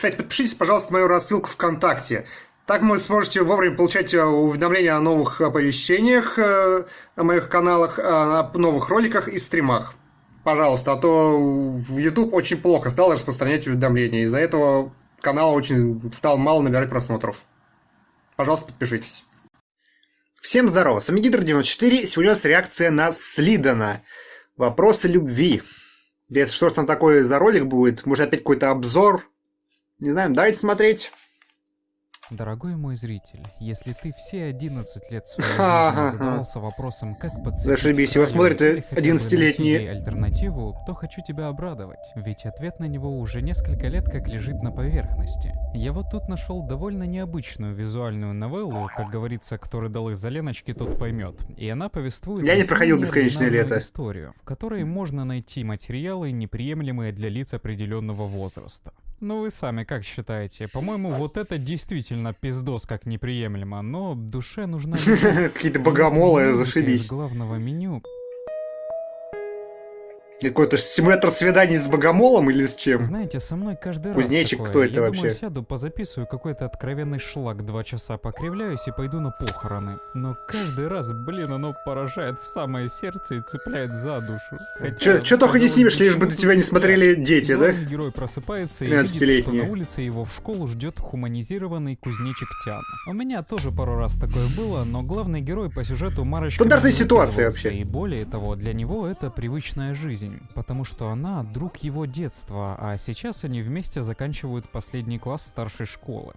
Кстати, подпишитесь, пожалуйста, на мою рассылку ВКонтакте. Так вы сможете вовремя получать э, уведомления о новых оповещениях, э, о моих каналах, о новых роликах и стримах. Пожалуйста, а то в YouTube очень плохо стал распространять уведомления. Из-за этого канал очень стал мало набирать просмотров. Пожалуйста, подпишитесь. Всем здорово, с вами Гидр94, сегодня у нас реакция на Слидана. Вопросы любви. Без что ж там такое за ролик будет? Может опять какой-то обзор? Не знаю, давайте смотреть. Дорогой мой зритель, если ты все 11 лет своей жизни задавался вопросом, как подцепить Зашибись, его смотрит 11-летний альтернативу, то хочу тебя обрадовать, ведь ответ на него уже несколько лет как лежит на поверхности. Я вот тут нашел довольно необычную визуальную новеллу, как говорится, кто рыдал из-за Леночки, тот поймет. И она повествует Я не проходил бесконечное лето. историю, в которой можно найти материалы, неприемлемые для лиц определенного возраста. Ну вы сами как считаете? По-моему, вот это действительно пиздос как неприемлемо, но душе нужна... Какие-то богомолы, зашибись. Из главного меню какой-то симулятор свиданий с богомолом или с чем? Знаете, со мной каждый Кузнечик, раз такое. кто это Я вообще? думаю, сяду, позаписываю какой-то откровенный шлак два часа, покривляюсь и пойду на похороны. Но каждый раз, блин, оно поражает в самое сердце и цепляет за душу. Хотя, Чё, только не снимешь, лишь бы до тебя не смотрели дети, да? герой просыпается и видит, что на улице его в школу ждет хуманизированный кузнечик Тян. У меня тоже пару раз такое было, но главный герой по сюжету Марочка... Стандартная ситуация вообще. И более того, для него это привычная жизнь жизнь, потому что она друг его детства, а сейчас они вместе заканчивают последний класс старшей школы.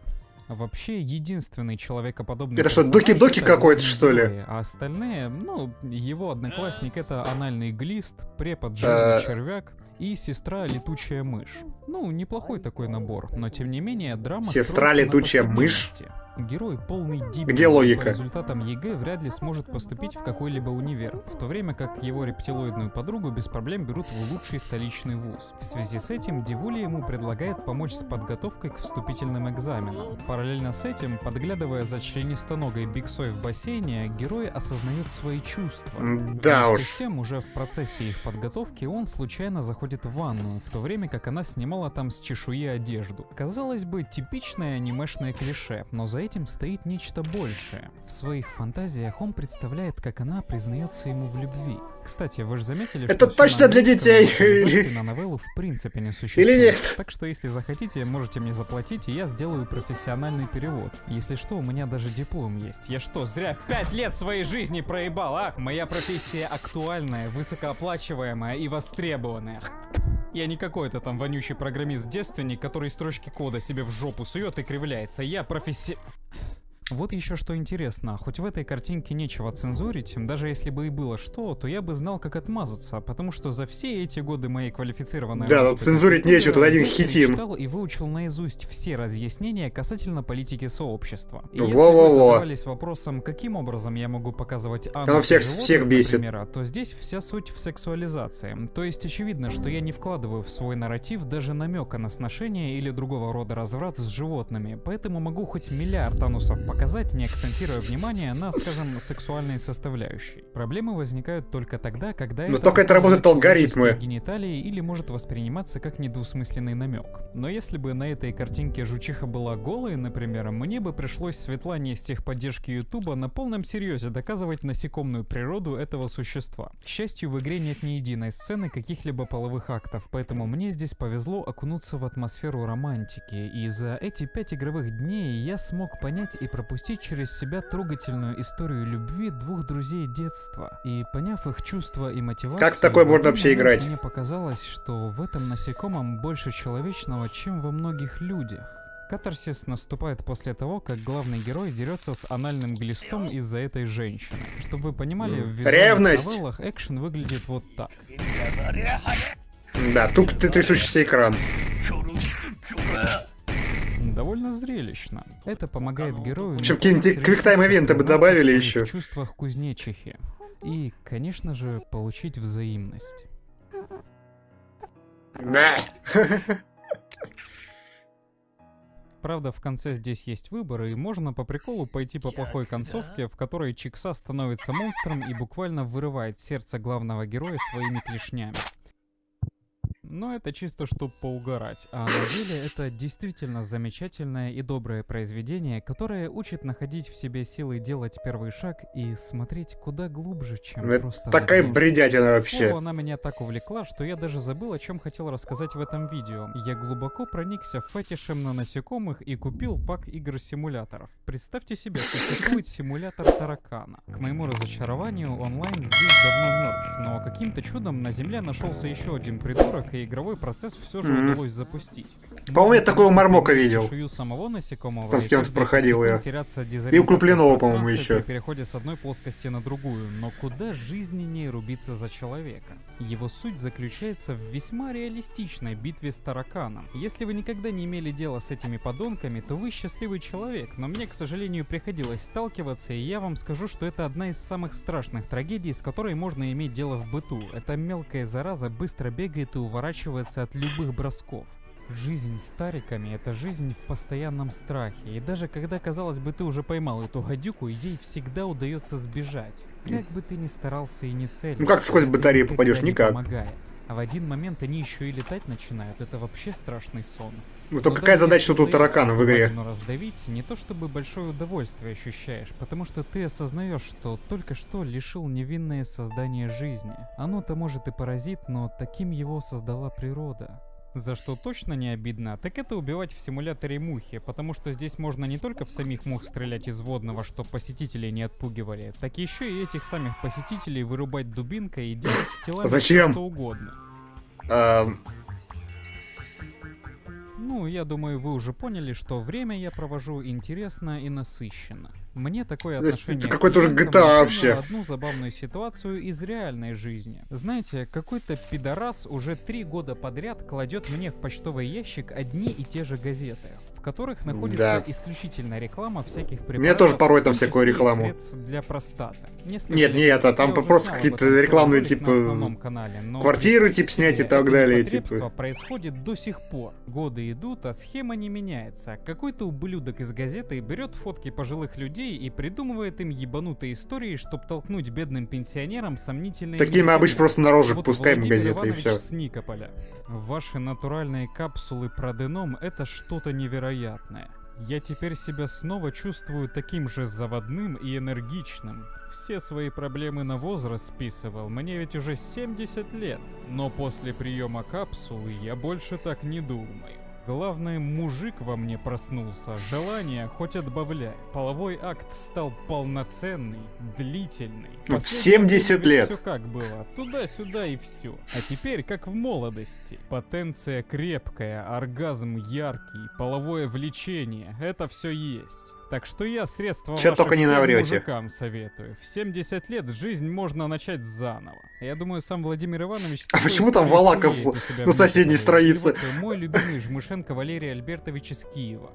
Вообще, единственный человекоподобный Это что, Доки-Доки какой-то, что ли? А остальные, ну, его одноклассник это анальный глист, препод жирный э. червяк и сестра летучая мышь. Ну, неплохой такой набор, но тем не менее драма Сестра летучая мышь? Герой полный дебил. Где логика? По результатам ЕГЭ вряд ли сможет поступить в какой-либо универ, в то время как его рептилоидную подругу без проблем берут в лучший столичный вуз. В связи с этим Дивули ему предлагает помочь с подготовкой к вступительным экзаменам. Параллельно с этим, подглядывая за членистоногой биксой в бассейне, герой осознает свои чувства. Да Вместе уж. с тем, уже в процессе их подготовки он случайно заходит в ванну, в то время как она снимала там с чешуи одежду. Казалось бы, типичное анимешное клише, но за этим стоит нечто большее. В своих фантазиях он представляет, как она признается ему в любви. Кстати, вы же заметили, Это что точно для детей! на новеллу в принципе не существует. Или нет? Так что если захотите, можете мне заплатить, и я сделаю профессиональный перевод. Если что, у меня даже диплом есть. Я что, зря пять лет своей жизни проебал, а? Моя профессия актуальная, высокооплачиваемая и востребованная. Я не какой-то там вонючий программист-девственник, который строчки кода себе в жопу сует и кривляется. Я професси... Вот еще что интересно, хоть в этой картинке нечего цензурить, даже если бы и было что, то я бы знал, как отмазаться, потому что за все эти годы моей квалифицированной Да, но цензурить нечего, тут один хитин. читал и выучил наизусть все разъяснения касательно политики сообщества. И Во -во -во. если вы задавались вопросом, каким образом я могу показывать Оно всех, животных, всех бесит. Например, то здесь вся суть в сексуализации. То есть очевидно, что я не вкладываю в свой нарратив даже намека на сношение или другого рода разврат с животными, поэтому могу хоть миллиард анусов показать, не акцентируя внимание на, скажем, сексуальной составляющей. Проблемы возникают только тогда, когда Но это только это работают алгоритмы. гениталии или может восприниматься как недвусмысленный намек. Но если бы на этой картинке жучиха была голой, например, мне бы пришлось Светлане из техподдержки Ютуба на полном серьезе доказывать насекомную природу этого существа. К счастью, в игре нет ни единой сцены каких-либо половых актов, поэтому мне здесь повезло окунуться в атмосферу романтики, и за эти пять игровых дней я смог понять и пропустить через себя трогательную историю любви двух друзей детства. И поняв их чувства и мотивацию... Как в такой можно вообще играть? Мне показалось, что в этом насекомом больше человечного, чем во многих людях. Катарсис наступает после того, как главный герой дерется с анальным глистом из-за этой женщины. Чтобы вы понимали, в Ревность. новеллах экшен выглядит вот так. Да, туп ты трясущийся экран довольно зрелищно. Это помогает герою... Чем какие-нибудь квиктайм-ивенты бы добавили еще. В чувствах кузнечихи. И, конечно же, получить взаимность. Да. Правда, в конце здесь есть выбор, и можно по приколу пойти по плохой концовке, в которой Чикса становится монстром и буквально вырывает сердце главного героя своими клешнями. Но это чисто чтобы поугарать. А на деле это действительно замечательное и доброе произведение, которое учит находить в себе силы делать первый шаг и смотреть куда глубже, чем это просто... Такая бредятина вообще. Слово, она меня так увлекла, что я даже забыл, о чем хотел рассказать в этом видео. Я глубоко проникся фетишем на насекомых и купил пак игр-симуляторов. Представьте себе, существует симулятор таракана. К моему разочарованию, онлайн здесь давно мертв, но каким-то чудом на Земле нашелся еще один придурок, и игровой процесс все же mm-hmm. удалось запустить. По-моему, я такого мармока видел. самого насекомого. Там с кем-то проходил я. И у Крупленова, по-моему, еще. При переходе с одной плоскости на другую. Но куда жизненнее рубиться за человека? Его суть заключается в весьма реалистичной битве с тараканом. Если вы никогда не имели дела с этими подонками, то вы счастливый человек, но мне, к сожалению, приходилось сталкиваться, и я вам скажу, что это одна из самых страшных трагедий, с которой можно иметь дело в быту. Эта мелкая зараза быстро бегает и уворачивается от любых бросков. Жизнь с тариками — это жизнь в постоянном страхе, и даже когда, казалось бы, ты уже поймал эту гадюку, ей всегда удается сбежать. Как бы ты ни старался и не целился... Ну как ты сквозь батарею попадешь? Никак. Помогает. А в один момент они еще и летать начинают, это вообще страшный сон. Ну то какая задача тут у таракана в игре? Раздавить не то чтобы большое удовольствие ощущаешь, потому что ты осознаешь, что только что лишил невинное создание жизни. Оно-то может и паразит, но таким его создала природа. За что точно не обидно, так это убивать в симуляторе мухи, потому что здесь можно не только в самих мух стрелять из водного, что посетителей не отпугивали, так еще и этих самих посетителей вырубать дубинкой и делать с телами Зачем? что угодно. Um... Ну, я думаю, вы уже поняли, что время я провожу интересно и насыщенно. Мне такое отношение... Это какой-то уже GTA вообще. одну забавную ситуацию из реальной жизни. Знаете, какой-то пидорас уже три года подряд кладет мне в почтовый ящик одни и те же газеты которых находится да. исключительно реклама всяких препаратов. Мне тоже порой там всякую рекламу. Средств для простаты. Несколько нет, не это, там просто какие-то рекламные типа канале, квартиры типа снять и так далее. Типа. происходит до сих пор. Годы идут, а схема не меняется. Какой-то ублюдок из газеты берет фотки пожилых людей и придумывает им ебанутые истории, чтобы толкнуть бедным пенсионерам сомнительные... Такие мы обычно просто на рожек вот пускаем газеты и все. С Никополя. Ваши натуральные капсулы проденом это что-то невероятное. Я теперь себя снова чувствую таким же заводным и энергичным. Все свои проблемы на возраст списывал, мне ведь уже 70 лет. Но после приема капсулы я больше так не думаю. Главное, мужик во мне проснулся, желание хоть отбавляй. Половой акт стал полноценный, длительный. В 70 лет. Все как было, туда-сюда и все. А теперь как в молодости. Потенция крепкая, оргазм яркий, половое влечение, это все есть. Так что я средства Че только не наврете. мужикам советую. В 70 лет жизнь можно начать заново. Я думаю, сам Владимир Иванович... А почему там Валака на соседней странице? Вот мой любимый Жмышенко Валерий Альбертович из Киева.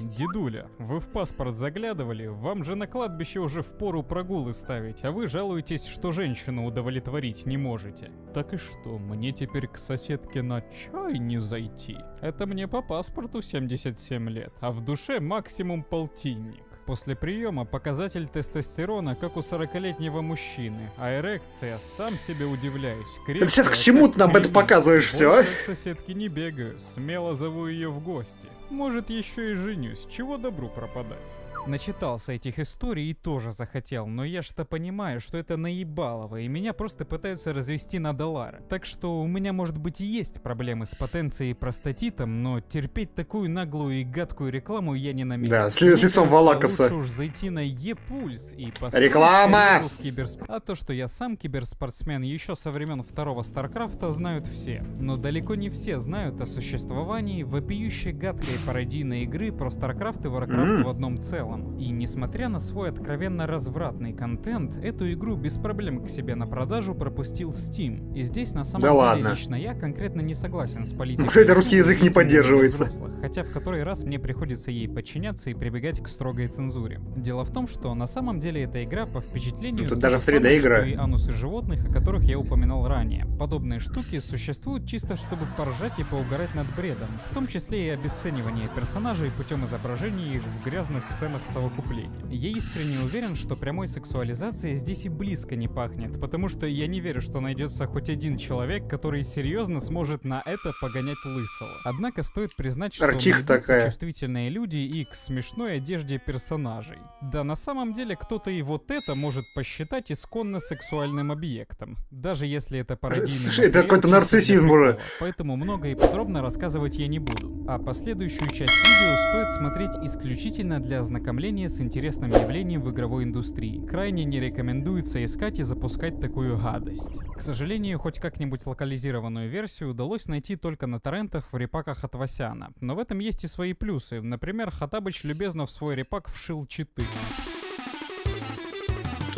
Дедуля, вы в паспорт заглядывали? Вам же на кладбище уже в пору прогулы ставить, а вы жалуетесь, что женщину удовлетворить не можете. Так и что, мне теперь к соседке на чай не зайти? Это мне по паспорту 77 лет, а в душе максимум полтинник. После приема показатель тестостерона, как у 40-летнего мужчины, а эрекция, сам себе удивляюсь. Крепкая, ты сейчас к чему ты нам это показываешь все, а? соседки не бегаю, смело зову ее в гости. Может, еще и женюсь, чего добру пропадать. Начитался этих историй и тоже захотел, но я что понимаю, что это наебалово, и меня просто пытаются развести на доллары. Так что у меня может быть и есть проблемы с потенцией и простатитом, но терпеть такую наглую и гадкую рекламу я не намерен. Да, с, с лицом Валакаса. Лучше уж зайти на Е-пульс и Реклама! Киберсп... А то, что я сам киберспортсмен еще со времен второго Старкрафта знают все. Но далеко не все знают о существовании вопиющей гадкой пародийной игры про Старкрафт и Варкрафт mm. в одном целом целом. И несмотря на свой откровенно развратный контент, эту игру без проблем к себе на продажу пропустил Steam. И здесь на самом да деле ладно. лично я конкретно не согласен с политикой. Кстати, русский язык не поддерживается. Взрослых, хотя в который раз мне приходится ей подчиняться и прибегать к строгой цензуре. Дело в том, что на самом деле эта игра по впечатлению... Ну, тут даже в 3D игра. и анусы животных, о которых я упоминал ранее. Подобные штуки существуют чисто чтобы поржать и поугарать над бредом, в том числе и обесценивание персонажей путем изображения их в грязных сценах совокупления. Я искренне уверен, что прямой сексуализацией здесь и близко не пахнет, потому что я не верю, что найдется хоть один человек, который серьезно сможет на это погонять лысого. Однако стоит признать, что такая. чувствительные люди и к смешной одежде персонажей. Да, на самом деле кто-то и вот это может посчитать исконно сексуальным объектом, даже если это пародийный Это какой-то нарциссизм уже. Поэтому много и подробно рассказывать я не буду. А последующую часть видео стоит смотреть исключительно для ознакомления с интересным явлением в игровой индустрии. Крайне не рекомендуется искать и запускать такую гадость. К сожалению, хоть как-нибудь локализированную версию удалось найти только на торрентах в репаках от Васяна. Но в этом есть и свои плюсы. Например, Хатабыч любезно в свой репак вшил читы.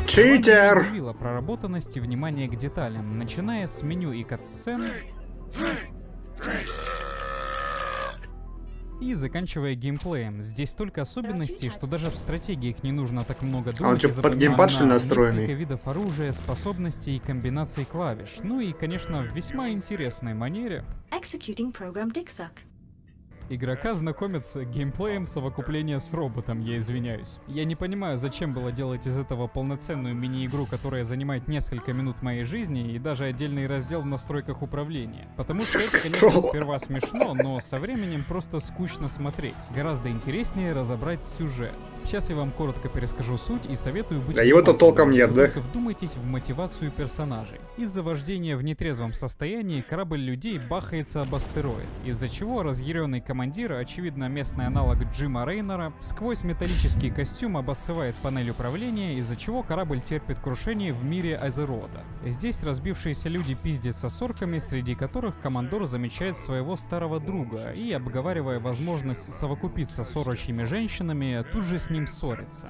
Читер! проработанность и внимание к деталям, начиная с меню и кат-сцен и заканчивая геймплеем. Здесь столько особенностей, что даже в стратегиях не нужно так много думать. А он что, под геймпад что ли настроенный? Несколько видов оружия, способностей и комбинаций клавиш. Ну и, конечно, в весьма интересной манере. Executing program Игрока знакомят с геймплеем совокупления с роботом, я извиняюсь. Я не понимаю, зачем было делать из этого полноценную мини-игру, которая занимает несколько минут моей жизни, и даже отдельный раздел в настройках управления. Потому что это, конечно, сперва смешно, но со временем просто скучно смотреть. Гораздо интереснее разобрать сюжет. Сейчас я вам коротко перескажу суть и советую быть... Да его-то толком нет, да? Только вдумайтесь в мотивацию персонажей. Из-за вождения в нетрезвом состоянии корабль людей бахается об астероид, из-за чего разъяренный командир, очевидно местный аналог Джима Рейнера, сквозь металлический костюм обоссывает панель управления, из-за чего корабль терпит крушение в мире Азерода. Здесь разбившиеся люди пиздятся с орками, среди которых командор замечает своего старого друга и, обговаривая возможность совокупиться с орочьими женщинами, тут же с ним ним ссорится.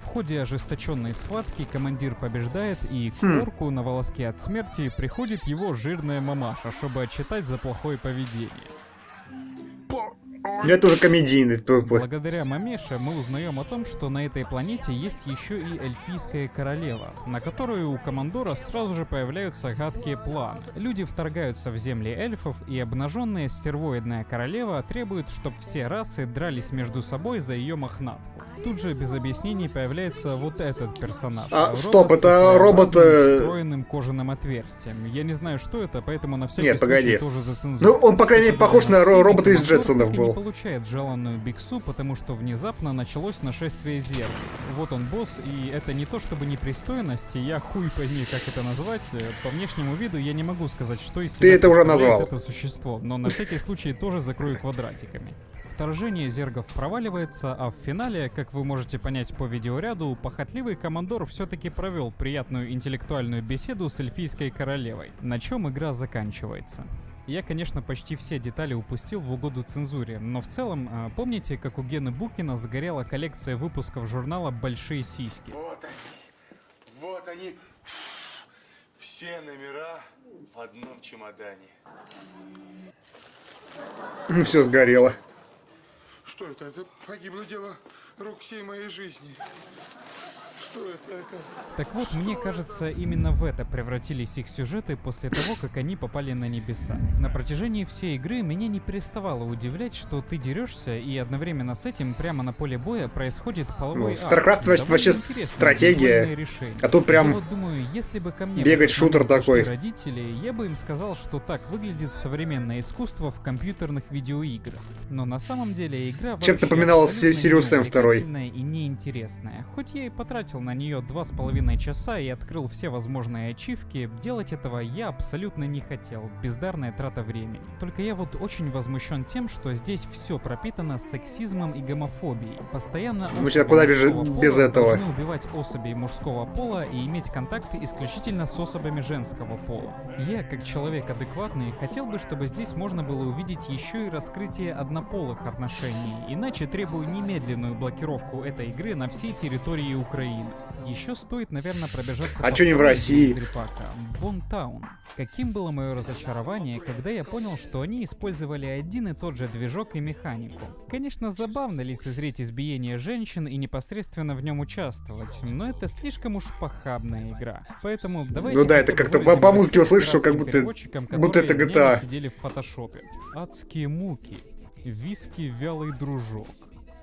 В ходе ожесточенной схватки командир побеждает, и к хм. орку на волоске от смерти приходит его жирная мамаша, чтобы отчитать за плохое поведение. Это уже комедийный. Благодаря Мамеше мы узнаем о том, что на этой планете есть еще и эльфийская королева, на которую у командора сразу же появляются гадкие планы. Люди вторгаются в земли эльфов, и обнаженная стервоидная королева требует, чтобы все расы дрались между собой за ее мохнатку. Тут же без объяснений появляется вот этот персонаж. А, робот стоп, это робот... Э, встроенным кожаным отверстием. Я не знаю, что это, поэтому на всякий Нет, погоди. тоже Ну, он, по крайней мере, похож на робота из Джетсонов был. Получает желанную биксу, потому что внезапно началось нашествие зеркал. Вот он босс, и это не то чтобы непристойность, я хуй пойми, как это назвать. По внешнему виду я не могу сказать, что из себя Ты это уже назвал. это существо, но на всякий случай тоже закрою квадратиками. Вторжение зергов проваливается, а в финале, как вы можете понять по видеоряду, похотливый командор все-таки провел приятную интеллектуальную беседу с эльфийской королевой, на чем игра заканчивается. Я, конечно, почти все детали упустил в угоду цензуре, но в целом, а, помните, как у Гены Букина загорела коллекция выпусков журнала «Большие сиськи»? Вот они, вот они, все номера в одном чемодане. Ну, все сгорело. Что это? Это погибло дело рук всей моей жизни. Что это? это? Так вот, что? мне кажется, именно в это превратились их сюжеты после того, как они попали на небеса. На протяжении всей игры меня не переставало удивлять, что ты дерешься, и одновременно с этим прямо на поле боя происходит половой ну, StarCraft акт. вообще стратегия, а тут прям вот думаю, если бы ко мне бегать шутер такой. родители, я бы им сказал, что так выглядит современное искусство в компьютерных видеоиграх. Но на самом деле игра Чем напоминала Сириус М 2 и неинтересная. Хоть я и потратил на нее два с половиной часа и открыл все возможные ачивки, делать этого я абсолютно не хотел. Бездарная трата времени. Только я вот очень возмущен тем, что здесь все пропитано сексизмом и гомофобией. Постоянно Мы сейчас куда бежит без этого? Убивать особей мужского пола и иметь контакты исключительно с особями женского пола. Я, как человек адекватный, хотел бы, чтобы здесь можно было увидеть еще и раскрытие однополых отношений, иначе требую немедленную блокировку этой игры на всей территории Украины. Еще стоит, наверное, пробежаться а что не в России? Бонтаун. Каким было мое разочарование, когда я понял, что они использовали один и тот же движок и механику. Конечно, забавно лицезреть избиение женщин и непосредственно в нем участвовать, но это слишком уж похабная игра. Поэтому давайте... Ну да, это как-то по, по музыке услышишь, что как будто, будто это GTA. сидели в фотошопе. Адские муки. Виски вялый дружок.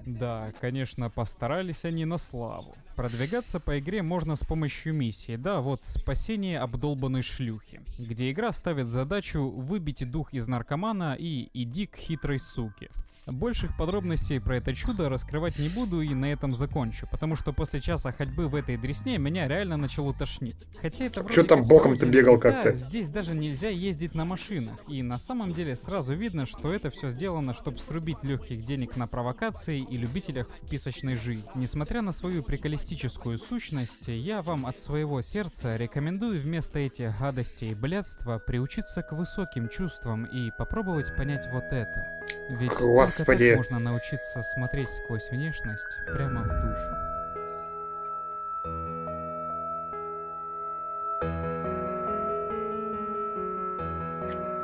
Да, конечно, постарались они на славу. Продвигаться по игре можно с помощью миссии, да, вот спасение обдолбанной шлюхи, где игра ставит задачу выбить дух из наркомана и иди к хитрой суке. Больших подробностей про это чудо раскрывать не буду и на этом закончу, потому что после часа ходьбы в этой дресне меня реально начало тошнить. Хотя это Что там боком ты бегал как-то? Здесь даже нельзя ездить на машинах, и на самом деле сразу видно, что это все сделано, чтобы срубить легких денег на провокации и любителях в писочной жизни. Несмотря на свою приколистическую сущность, я вам от своего сердца рекомендую вместо этих гадостей и блядства приучиться к высоким чувствам и попробовать понять вот это. Ведь Господи. так можно научиться смотреть сквозь внешность прямо в душу.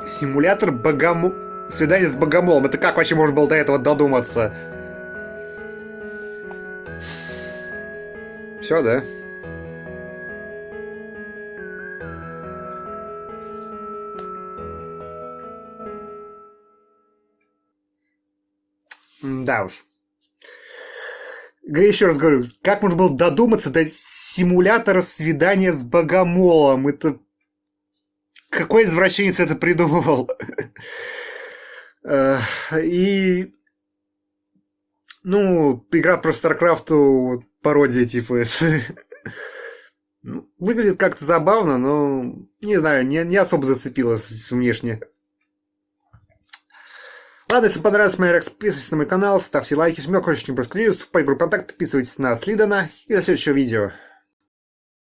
Симулятор богому... Свидание с богомолом. Это как вообще можно было до этого додуматься? Все, да? Да уж. Еще раз говорю, как можно было додуматься до симулятора свидания с богомолом? Это... Какой извращенец это придумывал? И... Ну, игра про StarCraft пародия, типа. Ну, выглядит как-то забавно, но, не знаю, не, не особо зацепилась внешне. Ладно, если понравилось моя реакция, подписывайтесь на мой канал, ставьте лайки, мне хочешь не просто вступать в группу контакт, подписывайтесь на Слидана и до следующего видео.